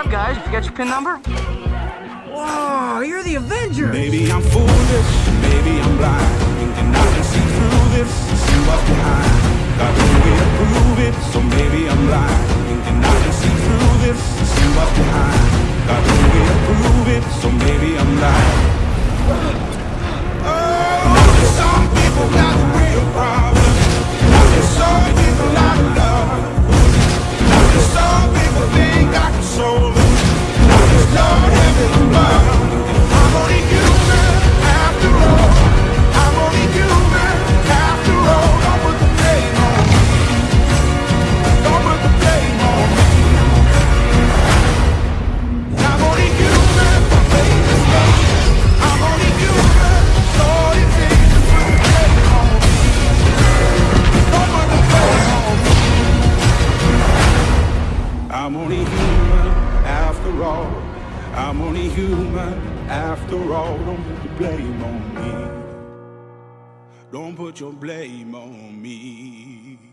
up, guys? You got your pin number? Whoa, you're the Avenger! Maybe I'm foolish, maybe I'm blind Thinking I can see through this, see what's behind Got no way to prove it, so maybe I'm blind Thinking I can see I'm only human after all I'm only human after all. Don't put the blame on me. Don't put your blame on me.